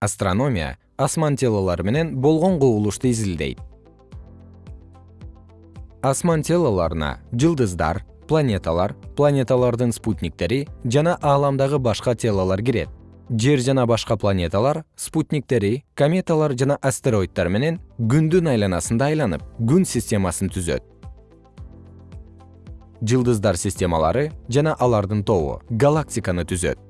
астрономия асман телолору менен болгон кубулушту изилдейт. Асман телолоруна жылдыздар планеталар планеталардын спутниктери жана ааламдагы башка телолор кирет. Жер жана башка планеталар спутниктери кометалар жана астероидтар менен күндүн айланасында айланып күн системасын түзөт. Жылдыздар системалары жана алардын тобу галактиканы түзөт.